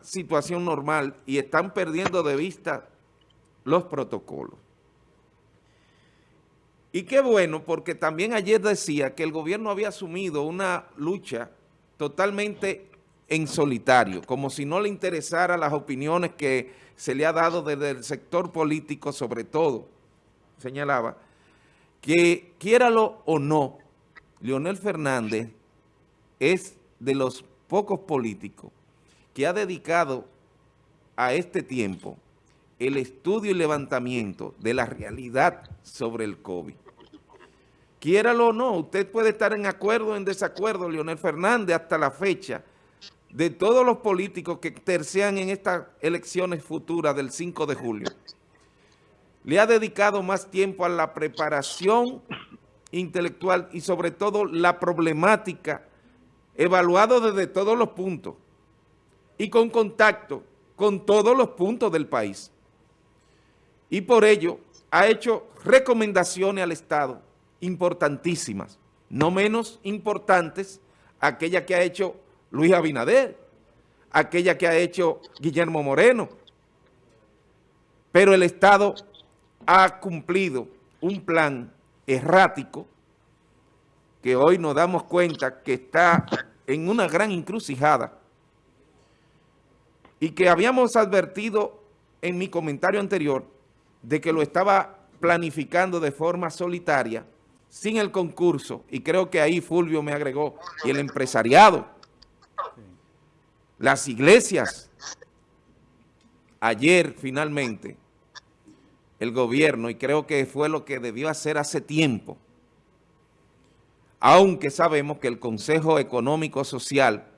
situación normal y están perdiendo de vista los protocolos. Y qué bueno, porque también ayer decía que el gobierno había asumido una lucha totalmente en solitario, como si no le interesara las opiniones que se le ha dado desde el sector político, sobre todo, señalaba, que quiéralo o no, Leonel Fernández es de los pocos políticos que ha dedicado a este tiempo el estudio y levantamiento de la realidad sobre el COVID. Quiéralo o no, usted puede estar en acuerdo o en desacuerdo, Leonel Fernández, hasta la fecha, de todos los políticos que tercian en estas elecciones futuras del 5 de julio. Le ha dedicado más tiempo a la preparación intelectual y sobre todo la problemática, evaluado desde todos los puntos y con contacto con todos los puntos del país. Y por ello ha hecho recomendaciones al Estado importantísimas, no menos importantes aquella que ha hecho Luis Abinader, aquella que ha hecho Guillermo Moreno, pero el Estado ha cumplido un plan errático que hoy nos damos cuenta que está en una gran encrucijada y que habíamos advertido en mi comentario anterior de que lo estaba planificando de forma solitaria, sin el concurso, y creo que ahí Fulvio me agregó, y el empresariado, las iglesias. Ayer, finalmente, el gobierno, y creo que fue lo que debió hacer hace tiempo, aunque sabemos que el Consejo Económico Social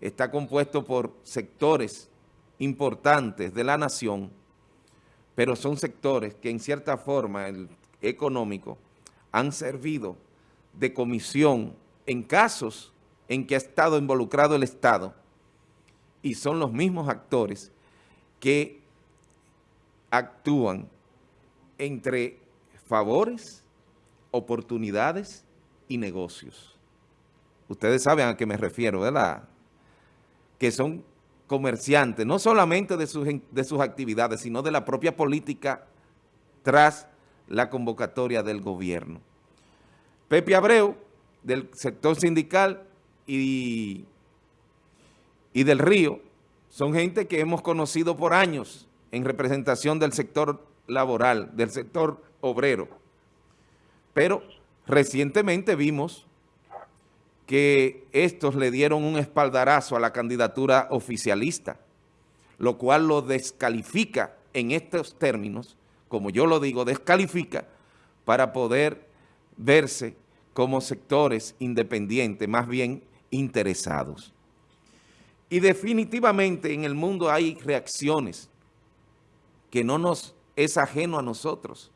está compuesto por sectores importantes de la nación, pero son sectores que en cierta forma, el económico, han servido de comisión en casos en que ha estado involucrado el Estado y son los mismos actores que actúan entre favores, oportunidades y negocios. Ustedes saben a qué me refiero, ¿verdad? Que son comerciantes, no solamente de sus, de sus actividades, sino de la propia política tras la convocatoria del gobierno. Pepe Abreu, del sector sindical y, y del Río, son gente que hemos conocido por años en representación del sector laboral, del sector obrero. Pero recientemente vimos que estos le dieron un espaldarazo a la candidatura oficialista, lo cual lo descalifica en estos términos, como yo lo digo, descalifica para poder verse como sectores independientes, más bien interesados. Y definitivamente en el mundo hay reacciones que no nos es ajeno a nosotros.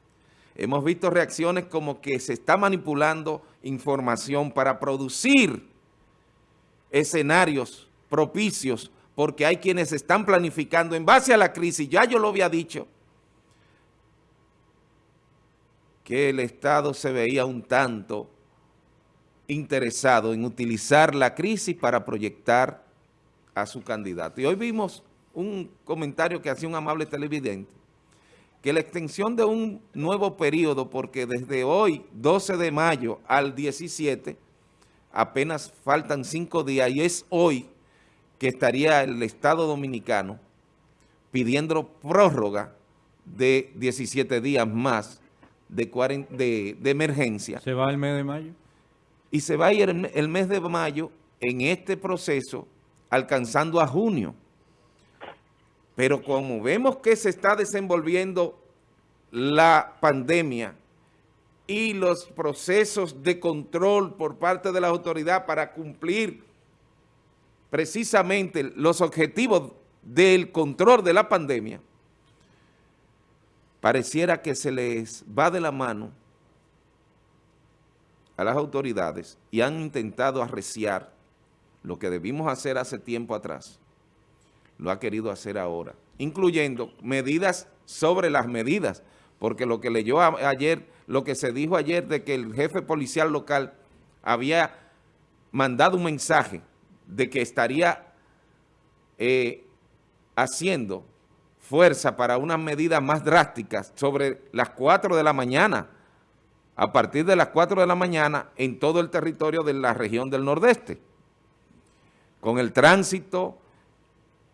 Hemos visto reacciones como que se está manipulando información para producir escenarios propicios porque hay quienes están planificando en base a la crisis, ya yo lo había dicho, que el Estado se veía un tanto interesado en utilizar la crisis para proyectar a su candidato. Y hoy vimos un comentario que hacía un amable televidente que la extensión de un nuevo periodo, porque desde hoy, 12 de mayo al 17, apenas faltan cinco días, y es hoy que estaría el Estado Dominicano pidiendo prórroga de 17 días más de, de, emergencia. ¿Se va el mes de mayo? Y se va a ir el mes de mayo en este proceso alcanzando a junio. Pero como vemos que se está desenvolviendo la pandemia y los procesos de control por parte de la autoridad para cumplir precisamente los objetivos del control de la pandemia, pareciera que se les va de la mano a las autoridades y han intentado arreciar lo que debimos hacer hace tiempo atrás lo ha querido hacer ahora, incluyendo medidas sobre las medidas, porque lo que leyó ayer, lo que se dijo ayer de que el jefe policial local había mandado un mensaje de que estaría eh, haciendo fuerza para unas medidas más drásticas sobre las 4 de la mañana, a partir de las 4 de la mañana en todo el territorio de la región del Nordeste, con el tránsito,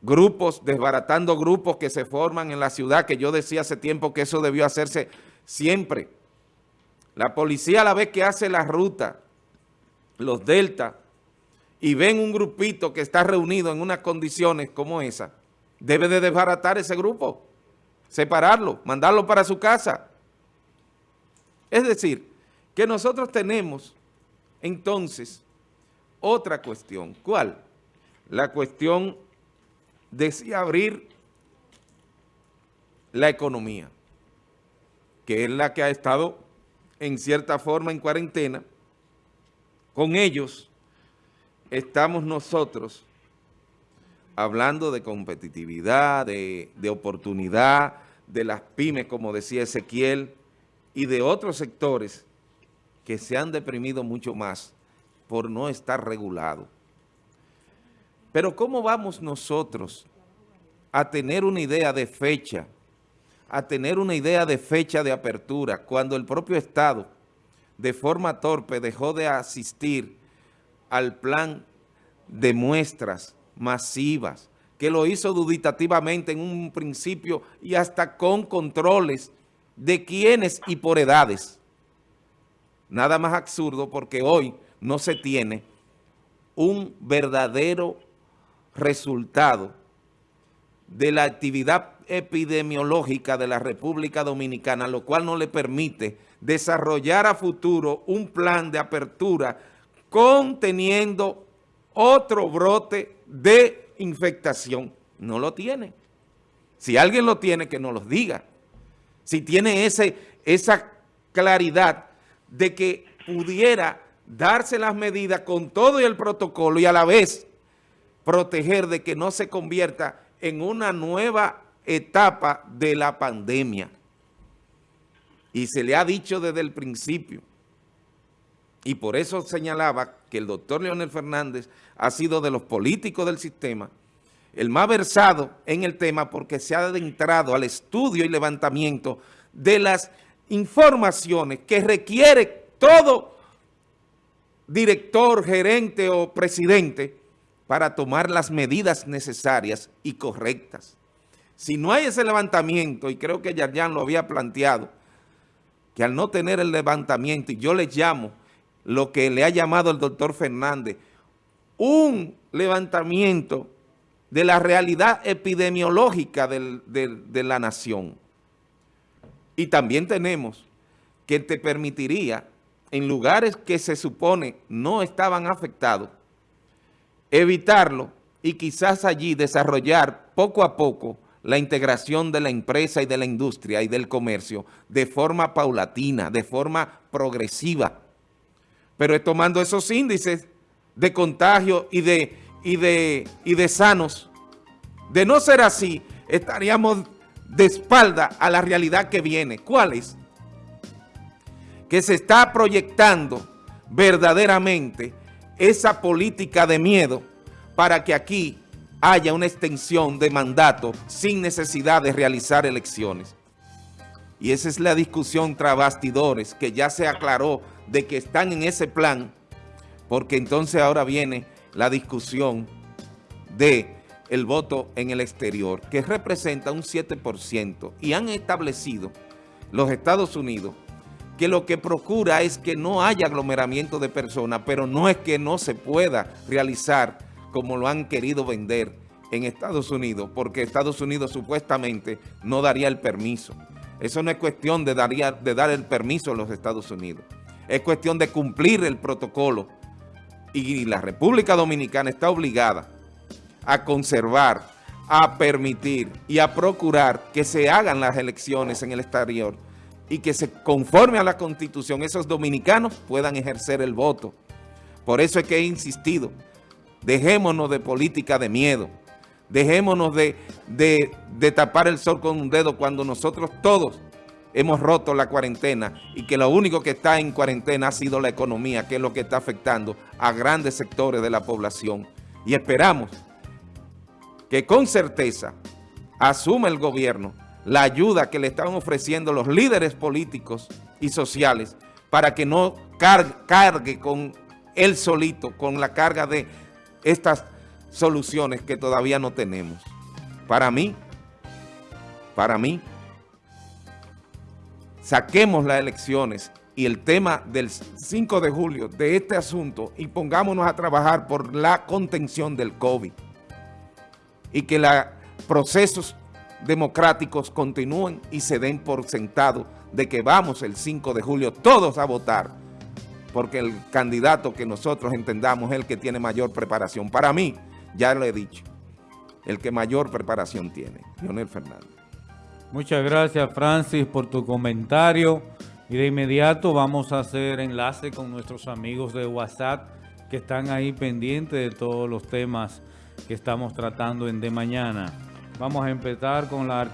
grupos, desbaratando grupos que se forman en la ciudad, que yo decía hace tiempo que eso debió hacerse siempre. La policía a la vez que hace la ruta, los delta, y ven un grupito que está reunido en unas condiciones como esa, debe de desbaratar ese grupo, separarlo, mandarlo para su casa. Es decir, que nosotros tenemos entonces otra cuestión. ¿Cuál? La cuestión de si abrir la economía, que es la que ha estado en cierta forma en cuarentena. Con ellos estamos nosotros hablando de competitividad, de, de oportunidad, de las pymes, como decía Ezequiel, y de otros sectores que se han deprimido mucho más por no estar regulados. Pero ¿cómo vamos nosotros a tener una idea de fecha, a tener una idea de fecha de apertura, cuando el propio Estado, de forma torpe, dejó de asistir al plan de muestras masivas, que lo hizo duditativamente en un principio y hasta con controles de quiénes y por edades. Nada más absurdo porque hoy no se tiene un verdadero resultado de la actividad epidemiológica de la República Dominicana, lo cual no le permite desarrollar a futuro un plan de apertura conteniendo otro brote de infectación. No lo tiene. Si alguien lo tiene, que nos lo diga. Si tiene ese, esa claridad de que pudiera darse las medidas con todo el protocolo y a la vez proteger de que no se convierta en una nueva etapa de la pandemia. Y se le ha dicho desde el principio, y por eso señalaba que el doctor Leonel Fernández ha sido de los políticos del sistema, el más versado en el tema porque se ha adentrado al estudio y levantamiento de las informaciones que requiere todo director, gerente o presidente para tomar las medidas necesarias y correctas. Si no hay ese levantamiento, y creo que Yarjan lo había planteado, que al no tener el levantamiento, y yo le llamo lo que le ha llamado el doctor Fernández, un levantamiento de la realidad epidemiológica de la nación. Y también tenemos que te permitiría, en lugares que se supone no estaban afectados, evitarlo y quizás allí desarrollar poco a poco la integración de la empresa y de la industria y del comercio de forma paulatina, de forma progresiva. Pero tomando esos índices de contagio y de, y de, y de sanos. De no ser así, estaríamos de espalda a la realidad que viene. ¿Cuál es? Que se está proyectando verdaderamente esa política de miedo para que aquí haya una extensión de mandato sin necesidad de realizar elecciones. Y esa es la discusión tras bastidores que ya se aclaró de que están en ese plan, porque entonces ahora viene la discusión de el voto en el exterior, que representa un 7%, y han establecido los Estados Unidos que lo que procura es que no haya aglomeramiento de personas, pero no es que no se pueda realizar como lo han querido vender en Estados Unidos, porque Estados Unidos supuestamente no daría el permiso. Eso no es cuestión de, daría, de dar el permiso a los Estados Unidos. Es cuestión de cumplir el protocolo. Y la República Dominicana está obligada a conservar, a permitir y a procurar que se hagan las elecciones en el exterior y que se conforme a la Constitución esos dominicanos puedan ejercer el voto. Por eso es que he insistido, dejémonos de política de miedo, dejémonos de, de, tapar el sol con un dedo cuando nosotros todos hemos roto la cuarentena y que lo único que está en cuarentena ha sido la economía, que es lo que está afectando a grandes sectores de la población. Y esperamos que con certeza asume el gobierno la ayuda que le están ofreciendo los líderes políticos y sociales para que no cargue, con él solito, con la carga de estas soluciones que todavía no tenemos. Para mí, para mí, saquemos las elecciones y el tema del 5 de julio de este asunto y pongámonos a trabajar por la contención del COVID y que los procesos democráticos continúen y se den por sentado de que vamos el 5 de julio todos a votar porque el candidato que nosotros entendamos es el que tiene mayor preparación. Para mí, ya lo he dicho, el que mayor preparación tiene, Leonel Fernández. Muchas gracias, Francis, por tu comentario. Y de inmediato vamos a hacer enlace con nuestros amigos de WhatsApp que están ahí pendientes de todos los temas que estamos tratando en De Mañana. Vamos a empezar con la arquitectura.